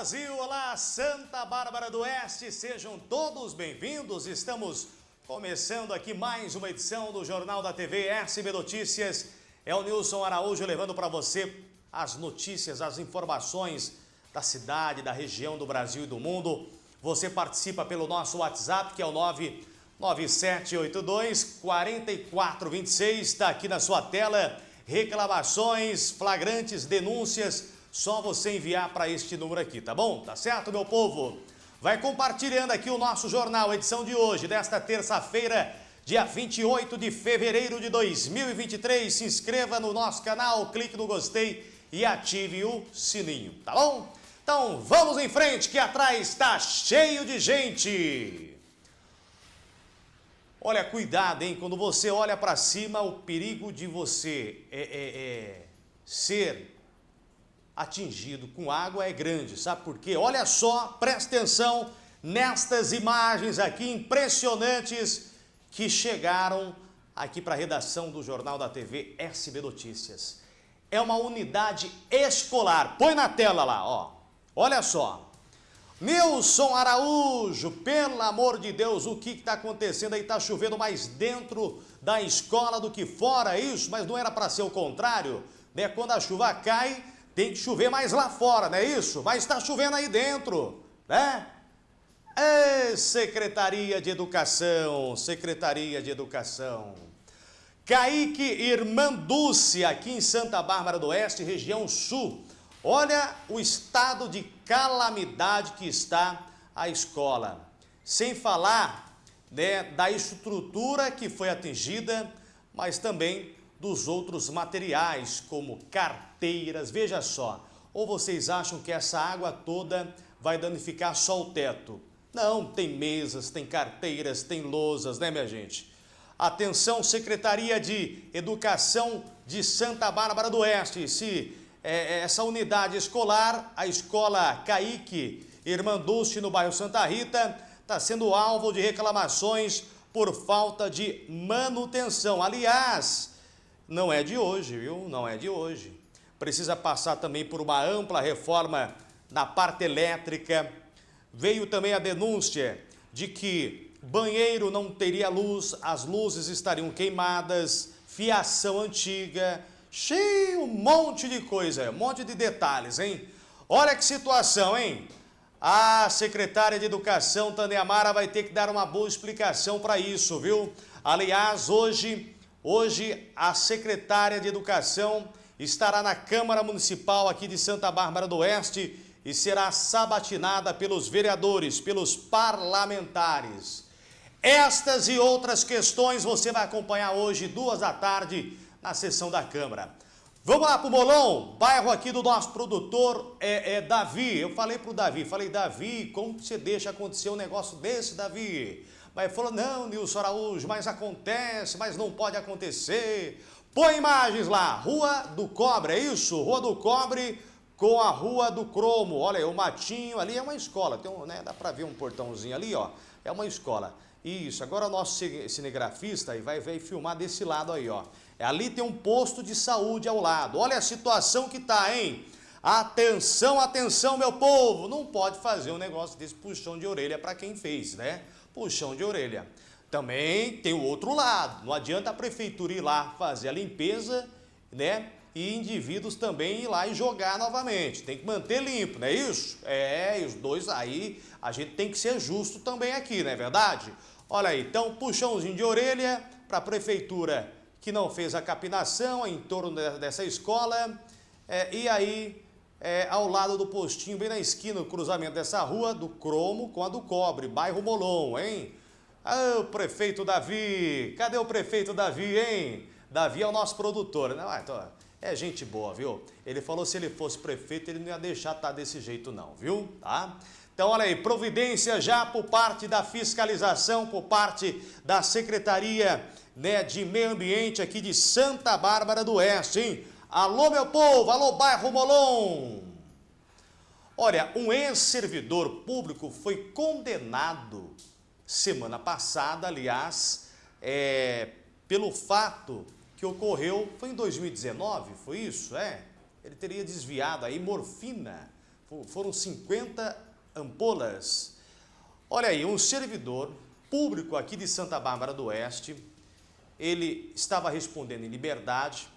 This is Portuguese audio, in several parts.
Brasil, olá Santa Bárbara do Oeste, sejam todos bem-vindos. Estamos começando aqui mais uma edição do Jornal da TV SB Notícias. É o Nilson Araújo levando para você as notícias, as informações da cidade, da região, do Brasil e do mundo. Você participa pelo nosso WhatsApp, que é o 99782 4426, está aqui na sua tela. Reclamações, flagrantes, denúncias só você enviar para este número aqui, tá bom? Tá certo, meu povo? Vai compartilhando aqui o nosso jornal, edição de hoje, desta terça-feira, dia 28 de fevereiro de 2023. Se inscreva no nosso canal, clique no gostei e ative o sininho, tá bom? Então vamos em frente que atrás está cheio de gente. Olha, cuidado, hein? Quando você olha para cima, o perigo de você é, é, é ser atingido com água é grande, sabe por quê? Olha só, presta atenção nestas imagens aqui impressionantes que chegaram aqui para a redação do Jornal da TV SB Notícias. É uma unidade escolar, põe na tela lá, ó, olha só. Nilson Araújo, pelo amor de Deus, o que está acontecendo aí? Está chovendo mais dentro da escola do que fora, é isso? Mas não era para ser o contrário, né? Quando a chuva cai, tem que chover mais lá fora, não é isso? Mas está chovendo aí dentro, né? É Secretaria de Educação, Secretaria de Educação. Kaique Irmanduce, aqui em Santa Bárbara do Oeste, região sul. Olha o estado de calamidade que está a escola. Sem falar né, da estrutura que foi atingida, mas também dos outros materiais, como carteiras. Veja só, ou vocês acham que essa água toda vai danificar só o teto? Não, tem mesas, tem carteiras, tem lousas, né minha gente? Atenção, Secretaria de Educação de Santa Bárbara do Oeste, se é, é essa unidade escolar, a escola Caíque Irmanduce, no bairro Santa Rita, está sendo alvo de reclamações por falta de manutenção. Aliás, não é de hoje, viu? Não é de hoje. Precisa passar também por uma ampla reforma na parte elétrica. Veio também a denúncia de que banheiro não teria luz, as luzes estariam queimadas, fiação antiga, cheio um monte de coisa, um monte de detalhes, hein? Olha que situação, hein? A secretária de Educação, Tânia Amara, vai ter que dar uma boa explicação para isso, viu? Aliás, hoje Hoje, a secretária de Educação estará na Câmara Municipal aqui de Santa Bárbara do Oeste e será sabatinada pelos vereadores, pelos parlamentares. Estas e outras questões você vai acompanhar hoje, duas da tarde, na sessão da Câmara. Vamos lá para o Molon, bairro aqui do nosso produtor é, é Davi. Eu falei para o Davi, falei, Davi, como você deixa acontecer um negócio desse, Davi? Mas falou, não, Nilson Araújo, mas acontece, mas não pode acontecer. Põe imagens lá, Rua do Cobre, é isso? Rua do Cobre com a Rua do Cromo. Olha, o matinho ali é uma escola, tem um, né, dá para ver um portãozinho ali, ó. É uma escola. Isso, agora o nosso cinegrafista aí vai, vai filmar desse lado aí, ó. É, ali tem um posto de saúde ao lado. Olha a situação que tá, hein? Atenção, atenção, meu povo! Não pode fazer um negócio desse puxão de orelha para quem fez, né? Puxão de orelha. Também tem o outro lado, não adianta a prefeitura ir lá fazer a limpeza, né? E indivíduos também ir lá e jogar novamente. Tem que manter limpo, não é isso? É, os dois aí, a gente tem que ser justo também aqui, não é verdade? Olha aí, então puxãozinho de orelha para a prefeitura que não fez a capinação em torno dessa escola. É, e aí é, ao lado do postinho, bem na esquina, no cruzamento dessa rua, do Cromo com a do Cobre, bairro Molon, hein? Ah, o prefeito Davi, cadê o prefeito Davi, hein? Davi é o nosso produtor, né? Ah, então, é gente boa, viu? Ele falou se ele fosse prefeito, ele não ia deixar estar tá desse jeito não, viu? Tá? Então, olha aí, providência já por parte da fiscalização, por parte da Secretaria né, de Meio Ambiente aqui de Santa Bárbara do Oeste, hein? Alô, meu povo! Alô, bairro Molon! Olha, um ex-servidor público foi condenado semana passada, aliás, é, pelo fato que ocorreu, foi em 2019, foi isso? É, ele teria desviado aí morfina, foram 50 ampolas. Olha aí, um servidor público aqui de Santa Bárbara do Oeste, ele estava respondendo em liberdade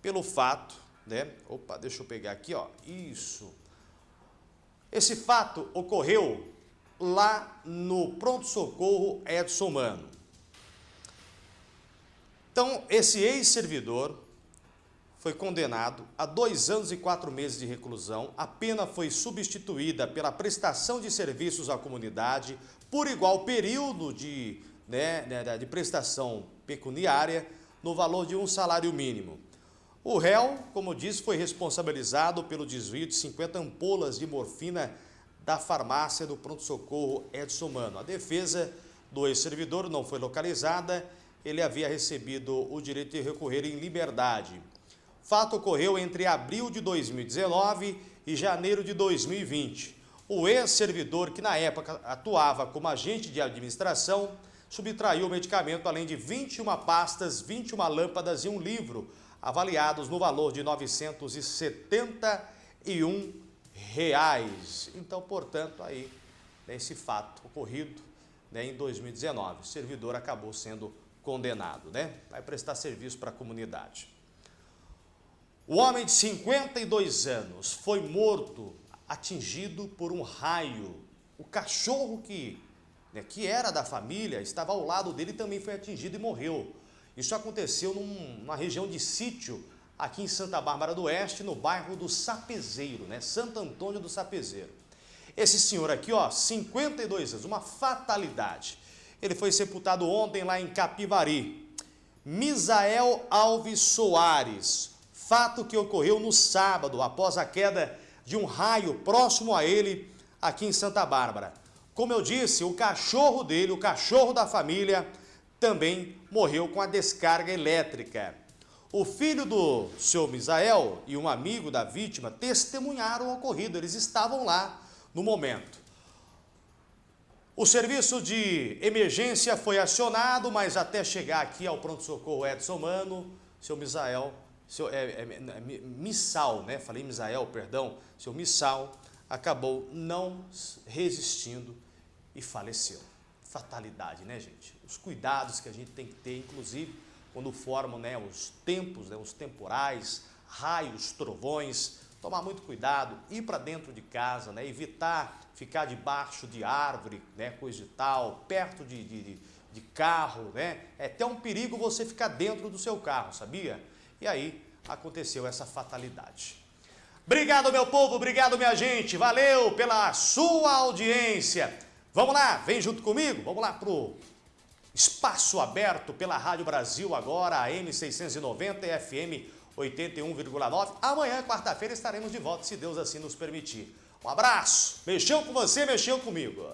pelo fato, né? Opa, deixa eu pegar aqui, ó. Isso. Esse fato ocorreu lá no pronto-socorro Edson Mano. Então, esse ex-servidor foi condenado a dois anos e quatro meses de reclusão. A pena foi substituída pela prestação de serviços à comunidade por igual período de, né, né de prestação pecuniária no valor de um salário mínimo. O réu, como disse, foi responsabilizado pelo desvio de 50 ampolas de morfina da farmácia do pronto-socorro Edson Mano. A defesa do ex-servidor não foi localizada, ele havia recebido o direito de recorrer em liberdade. Fato ocorreu entre abril de 2019 e janeiro de 2020. O ex-servidor, que na época atuava como agente de administração, subtraiu o medicamento além de 21 pastas, 21 lâmpadas e um livro, avaliados no valor de 971 reais. Então, portanto, aí, né, esse fato ocorrido né, em 2019, o servidor acabou sendo condenado, né? Vai prestar serviço para a comunidade. O homem de 52 anos foi morto, atingido por um raio. O cachorro que, né, que era da família, estava ao lado dele também foi atingido e morreu. Isso aconteceu num, numa região de sítio aqui em Santa Bárbara do Oeste, no bairro do Sapezeiro, né? Santo Antônio do Sapezeiro. Esse senhor aqui, ó, 52 anos, uma fatalidade. Ele foi sepultado ontem lá em Capivari. Misael Alves Soares, fato que ocorreu no sábado, após a queda de um raio próximo a ele, aqui em Santa Bárbara. Como eu disse, o cachorro dele, o cachorro da família, também morreu com a descarga elétrica. O filho do senhor Misael e um amigo da vítima testemunharam o ocorrido, eles estavam lá no momento. O serviço de emergência foi acionado, mas até chegar aqui ao pronto-socorro Edson Mano, seu Misael seu, é, é, é, Missal, né? falei Misael, perdão, seu Missal acabou não resistindo e faleceu. Fatalidade, né, gente? Os cuidados que a gente tem que ter, inclusive, quando formam né, os tempos, né, os temporais, raios, trovões, tomar muito cuidado, ir para dentro de casa, né, evitar ficar debaixo de árvore, né, coisa e tal, perto de, de, de carro, né? É até um perigo você ficar dentro do seu carro, sabia? E aí aconteceu essa fatalidade. Obrigado, meu povo, obrigado, minha gente. Valeu pela sua audiência. Vamos lá, vem junto comigo. Vamos lá pro espaço aberto pela Rádio Brasil agora, a M690 e FM 81,9. Amanhã, quarta-feira, estaremos de volta, se Deus assim nos permitir. Um abraço. Mexeu com você, mexeu comigo.